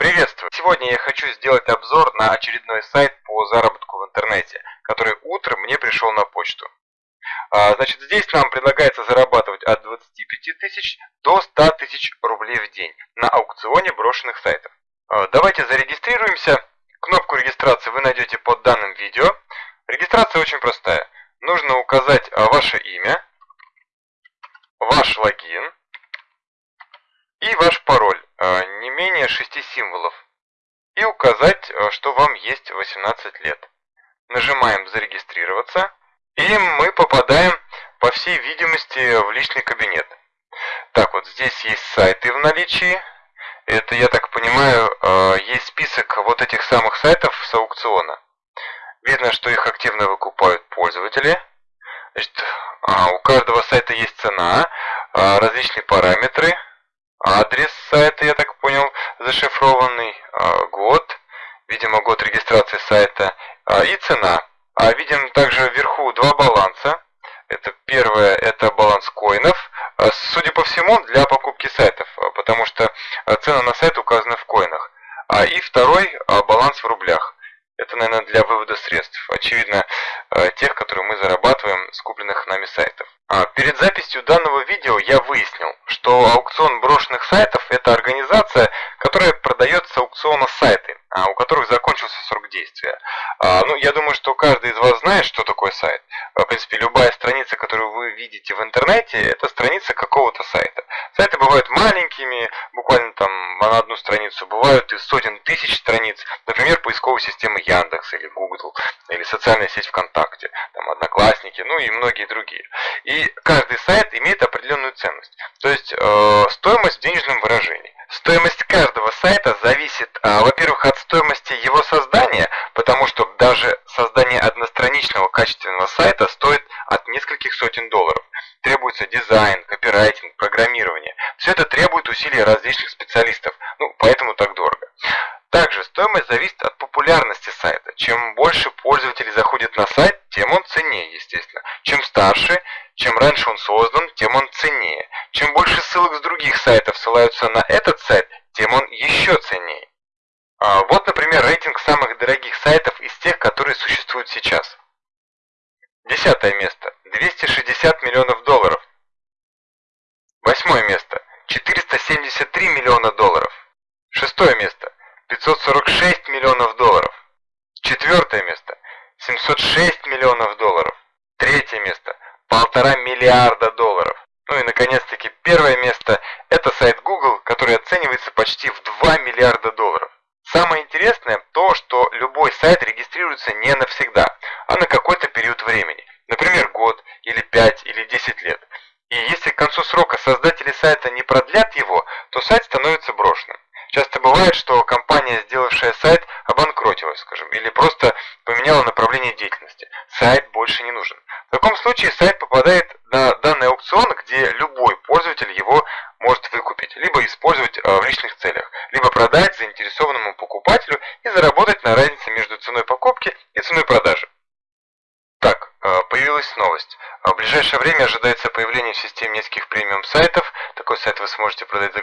Приветствую! Сегодня я хочу сделать обзор на очередной сайт по заработку в интернете, который утром мне пришел на почту. А, значит, здесь нам предлагается зарабатывать от 25 тысяч до 100 тысяч рублей в день на аукционе брошенных сайтов. А, давайте зарегистрируемся. Кнопку регистрации вы найдете под данным видео. Регистрация очень простая. Нужно указать а, ваше имя, ваш логин и ваш пароль, менее 6 символов, и указать, а, что вам есть 18 лет. Нажимаем «Зарегистрироваться», и мы попадаем, по всей видимости, в личный кабинет. Так, вот здесь есть сайты в наличии. Это, я так понимаю, а, есть список вот этих самых сайтов с аукциона. Видно, что их активно выкупают пользователи. Значит, у каждого сайта есть цена, различные параметры – Адрес сайта, я так понял, зашифрованный, а, год, видимо, год регистрации сайта а, и цена. А видим также вверху два баланса. Это первое, это баланс коинов, а, судя по всему, для покупки сайтов, потому что цена на сайт указана в коинах. А и второй, баланс в рублях. Это, наверное, для вывода средств. Очевидно, тех, которые мы зарабатываем с купленных нами сайтов. Перед записью данного видео я выяснил, что аукцион брошенных сайтов – это организация, которая продает с аукциона сайты, а, у которых закончился срок действия. А, ну, я думаю, что каждый из вас знает, что такое сайт. В принципе, любая страница, которую вы видите в интернете, это страница какого-то сайта. Сайты бывают маленькими, буквально там на одну страницу, бывают и сотен тысяч страниц, например, поисковой системы Яндекс или Google, или социальная сеть ВКонтакте, там Одноклассники, ну и многие другие. И каждый сайт имеет определенную ценность, то есть э, стоимость в денежном выражении. Стоимость каждого сайта зависит, э, во-первых, от стоимости его создания, потому что даже создание одностраничного качественного сайта стоит от нескольких сотен долларов. Все это требует усилий различных специалистов, ну, поэтому так дорого. Также стоимость зависит от популярности сайта. Чем больше пользователей заходит на сайт, тем он ценнее, естественно. Чем старше, чем раньше он создан, тем он ценнее. Чем больше ссылок с других сайтов ссылаются на этот сайт, тем он еще ценнее. А вот, например, рейтинг самых дорогих сайтов из тех, которые существуют сейчас. Десятое место. 260 миллионов долларов. Восьмое место. 473 миллиона долларов. Шестое место. 546 миллионов долларов. Четвертое место – 706 миллионов долларов. Третье место – полтора миллиарда долларов. Ну и наконец-таки первое место – это сайт Google, который оценивается почти в 2 миллиарда долларов. Самое интересное то, что любой сайт регистрируется не навсегда, а на какой-то период времени. Например, год, или 5, или 10 лет. И если к концу срока создатели сайта не продлят его, то сайт становится брошенным. Часто бывает, что компания, сделавшая сайт, обанкротилась, скажем, или просто поменяла направление деятельности. Сайт больше не нужен. В таком случае сайт попадает на данный аукцион, где любой пользователь его может выкупить, либо использовать э, в личных целях, либо продать заинтересованному покупателю и заработать на разнице между ценой покупки и ценой продажи. Так, э, появилась новость. В ближайшее время ожидается появление в системе нескольких премиум сайтов. Такой сайт вы сможете продать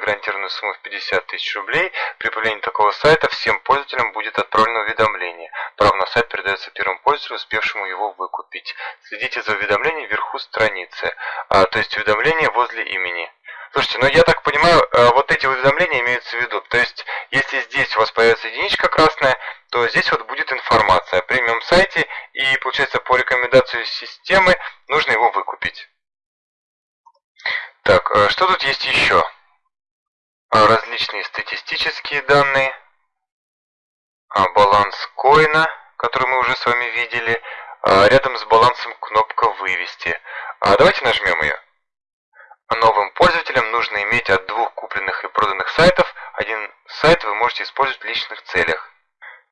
гарантированную сумму в 50 тысяч рублей. При появлении такого сайта всем пользователям будет отправлено уведомление. Право на сайт передается первому пользователю, успевшему его выкупить. Следите за уведомлением вверху страницы, а, то есть уведомление возле имени. Слушайте, ну я так понимаю, э, вот эти уведомления имеются в виду. То есть, если здесь у вас появится единичка красная, то здесь вот будет информация о премиум сайте, и получается по рекомендации системы нужно его выкупить. Так, э, что тут есть еще? А, различные статистические данные, а, баланс коина, который мы уже с вами видели, а, рядом с балансом кнопка «Вывести». Давайте нажмем ее. Новым пользователям нужно иметь от двух купленных и проданных сайтов. Один сайт вы можете использовать в личных целях.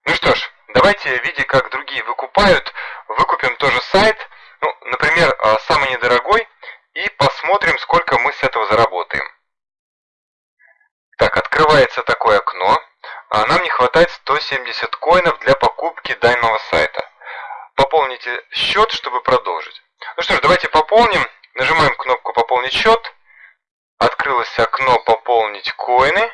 Ну что ж, давайте, видя как другие выкупают, выкупим тоже сайт, ну, например, а, самый недорогой, и посмотрим, сколько мы с этого заработаем. Так, открывается такое окно. А нам не хватает 170 коинов для покупки данного сайта. Пополните счет, чтобы продолжить. Ну что ж, давайте пополним. Нажимаем кнопку «Пополнить счет». Открылось окно «Пополнить коины».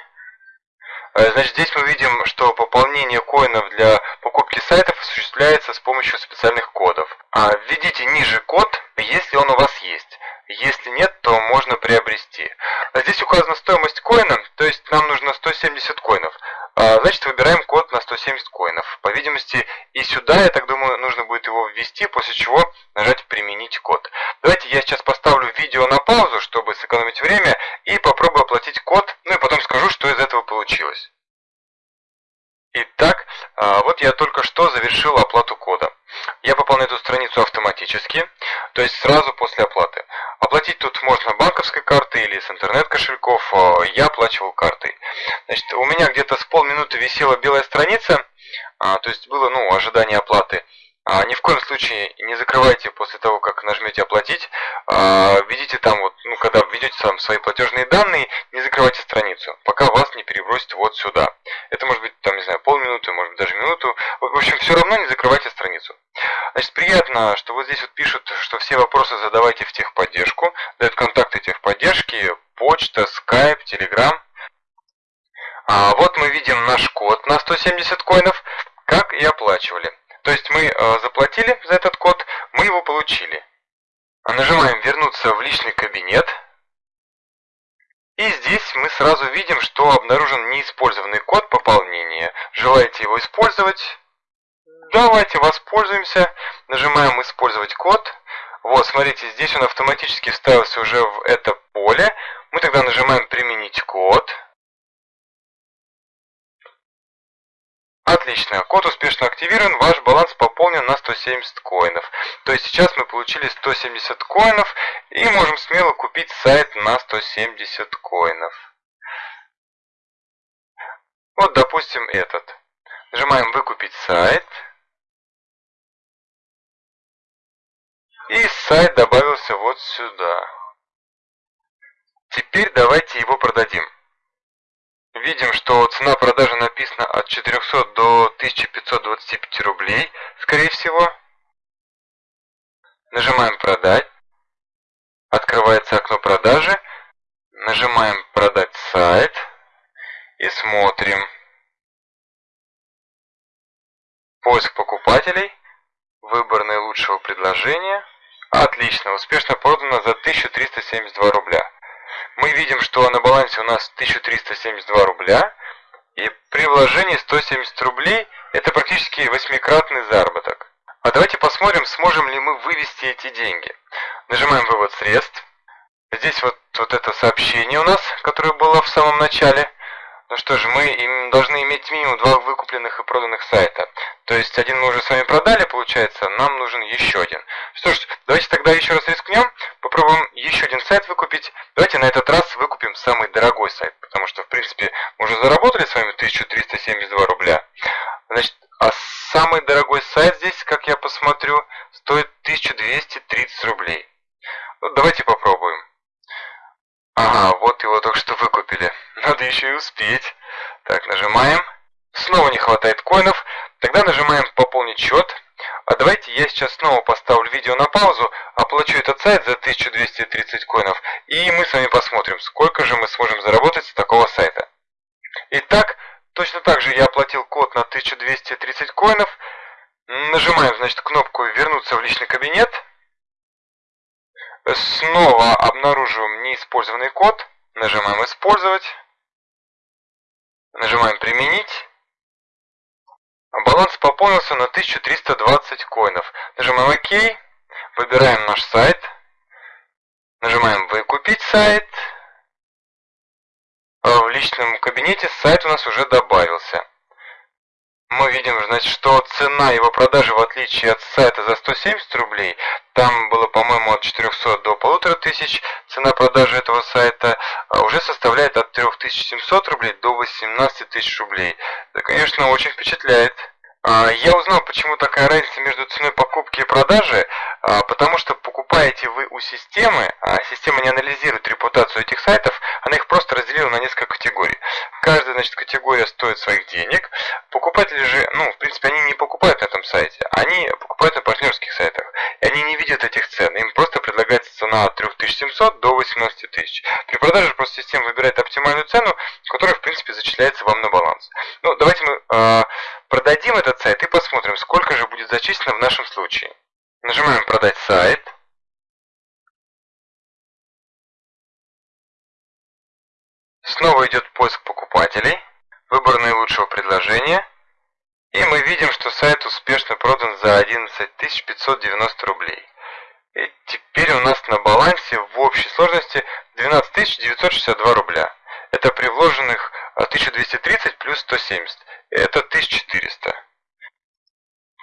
Э, Значит, здесь мы видим, что пополнение коинов для покупки сайтов осуществляется с помощью специальных кодов. А введите ниже код, если он у вас есть. Если нет, то можно приобрести. А здесь указана стоимость коина, то есть нам нужно 170 коинов. А, значит, выбираем код на 170 коинов. По видимости, и сюда, я так думаю, нужно будет его ввести, после чего нажать «Применить код». Давайте я сейчас поставлю видео на паузу, чтобы сэкономить время, и попробую оплатить код, ну и потом скажу, что из этого получилось. Итак, а, вот я только что завершил оплату кода. Я попал на эту страницу автоматически, то есть сразу после оплаты. Оплатить тут можно банковской картой или с интернет-кошельков, а, я оплачивал картой. Значит, у меня где-то с полминуты висела белая страница, а, то есть было ну, ожидание оплаты. А, ни в коем случае не закрывайте после того, как нажмете оплатить. А, введите там вот, ну когда введете там свои платежные данные, не закрывайте страницу, пока вас не перебросит вот сюда. Это может быть там, не знаю, полминуты, может быть даже минуту. В общем, все равно не закрывайте страницу. Значит, приятно, что вот здесь вот пишут, что все вопросы задавайте в техподдержку. Дают контакты техподдержки, почта, скайп, телеграм. А вот мы видим наш код на 170 коинов, как и оплачивали. То есть мы э, заплатили за этот код, мы его получили. Нажимаем «Вернуться в личный кабинет». И здесь мы сразу видим, что обнаружен неиспользованный код пополнения. Желаете его использовать? Давайте воспользуемся. Нажимаем «Использовать код». Вот, смотрите, здесь он автоматически вставился уже в это поле. Мы тогда нажимаем «Применить код». Отлично, код успешно активирован, ваш баланс пополнен на 170 коинов. То есть сейчас мы получили 170 коинов и можем смело купить сайт на 170 коинов. Вот, допустим, этот. Нажимаем «Выкупить сайт». И сайт добавился вот сюда. Теперь давайте его продадим. Видим, что цена продажи написана от 400 до 1525 рублей, скорее всего. Нажимаем «Продать». Открывается окно продажи. Нажимаем «Продать сайт» и смотрим. Поиск покупателей. Выбор наилучшего предложения. Отлично, успешно продано за 1372 рубля мы видим, что на балансе у нас 1372 рубля, и при вложении 170 рублей это практически восьмикратный заработок. А давайте посмотрим, сможем ли мы вывести эти деньги. Нажимаем «Вывод средств». Здесь вот, вот это сообщение у нас, которое было в самом начале. Ну что же, мы должны иметь минимум два выкупленных и проданных сайта. То есть один мы уже с вами продали, получается, нам нужен еще один. Что ж, давайте тогда еще раз рискнем, попробуем еще один сайт выкупить. Давайте на этот раз выкупим самый дорогой сайт, потому что, в принципе, мы уже заработали с вами 1372 рубля. Значит, а самый дорогой сайт здесь, как я посмотрю, стоит 1230 рублей. Ну, давайте попробуем. Ага, вот его только что выкупили. Надо еще и успеть. Так, нажимаем. Снова не хватает коинов. Тогда нажимаем «Пополнить счет». А давайте я сейчас снова поставлю видео на паузу, оплачу этот сайт за 1230 коинов, и мы с вами посмотрим, сколько же мы сможем заработать с такого сайта. Итак, точно так же я оплатил код на 1230 коинов. Нажимаем, значит, кнопку «Вернуться в личный кабинет». Снова обнаруживаем неиспользованный код. Нажимаем «Использовать». Нажимаем «Применить». Баланс пополнился на 1320 коинов. Нажимаем ОК. Выбираем наш сайт. Нажимаем «Выкупить сайт». В личном кабинете сайт у нас уже добавился мы видим, значит, что цена его продажи, в отличие от сайта за 170 рублей, там было, по-моему, от 400 до 1500, цена продажи этого сайта а, уже составляет от 3700 рублей до 18 тысяч рублей. Это, конечно, очень впечатляет. А, я узнал, почему такая разница между ценой покупки и продажи, потому что покупаете вы у системы, а система не анализирует репутацию этих сайтов, она их просто разделила на несколько категорий. Каждая значит, категория стоит своих денег, Покупатели же, ну, в принципе, они не покупают на этом сайте, они покупают на партнерских сайтах. И они не видят этих цен, им просто предлагается цена от 3700 до 18 тысяч. При продаже просто система выбирает оптимальную цену, которая, в принципе, зачисляется вам на баланс. Ну, давайте мы э, продадим этот сайт и посмотрим, сколько же будет зачислено в нашем случае. Нажимаем «Продать сайт». Снова идет поиск покупателей, выбор наилучшего предложения. И мы видим, что сайт успешно продан за 11 590 рублей. И теперь у нас на балансе в общей сложности 12 962 рубля. Это при вложенных 1230 плюс 170. Это 1400.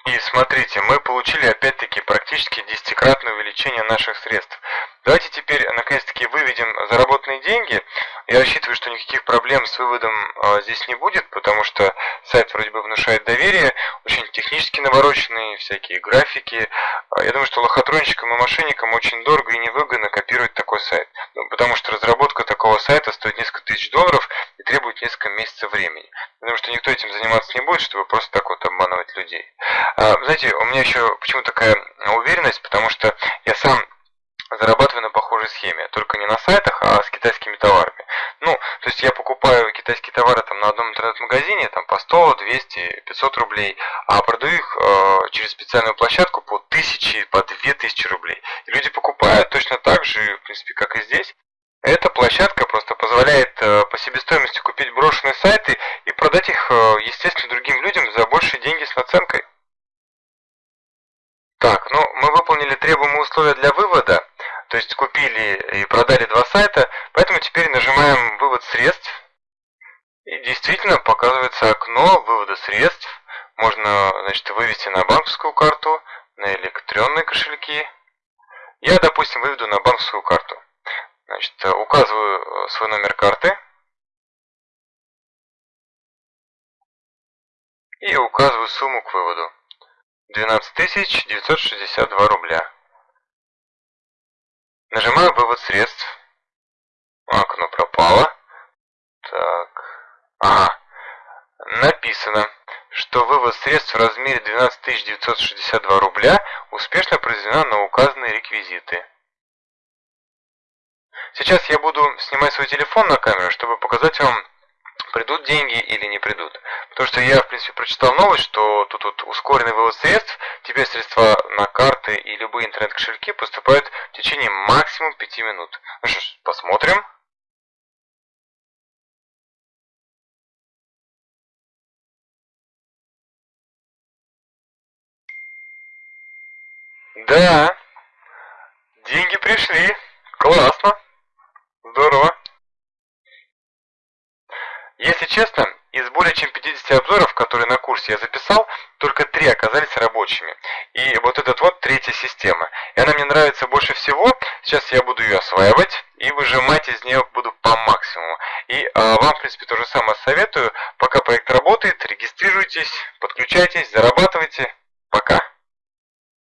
И смотрите, мы получили опять-таки практически десятикратное увеличение наших средств. Давайте теперь наконец-таки выведем заработанные деньги. Я рассчитываю, что никаких проблем с выводом э, здесь не будет, потому что сайт вроде бы внушает доверие, очень технически навороченные всякие графики. А, я думаю, что лохотронщикам и мошенникам очень дорого и невыгодно копировать такой сайт, ну, потому что разработка такого сайта стоит несколько тысяч долларов и требует несколько месяцев времени. Потому что никто этим заниматься не будет, чтобы просто так вот обманывать людей. А, знаете, у меня еще почему такая уверенность, потому что я сам зарабатываю на похожей схеме, только не на сайтах, а с китайскими товарами. Ну, то есть я покупаю китайские товары там на одном интернет-магазине там по 100, 200, 500 рублей, а продаю их э, через специальную площадку по 1000, по 2000 рублей. И люди покупают точно так же, в принципе, как и здесь. Эта площадка просто позволяет э, по себестоимости купить брошенные сайты и продать их, э, естественно, другим людям за большие деньги с наценкой. Так, ну мы выполнили требуемые условия для вывода, то есть купили и продали два сайта, поэтому теперь нажимаем «Вывод средств». И действительно показывается окно вывода средств. Можно значит, вывести на банковскую карту, на электронные кошельки. Я, допустим, выведу на банковскую карту. Значит, указываю э, свой номер карты. И указываю сумму к выводу. 12 962 рубля. Вывод средств. Окно пропало. Так. Ага. Написано, что вывод средств в размере 12 962 рубля успешно произведена на указанные реквизиты. Сейчас я буду снимать свой телефон на камеру, чтобы показать вам придут деньги или не придут. Потому что я, в принципе, прочитал новость, что тут вот ускоренный вывод средств, теперь средства на карты и любые интернет-кошельки поступают течение максимум 5 минут. Ну что ж, посмотрим. Да, деньги пришли. Классно. Здорово. Если честно, из более чем 50 обзоров, которые на курсе я записал, только три оказались рабочими. И вот этот вот третья система. И она мне нравится больше всего. Сейчас я буду ее осваивать и выжимать из нее буду по максимуму. И а, вам, в принципе, то же самое советую. Пока проект работает, регистрируйтесь, подключайтесь, зарабатывайте. Пока.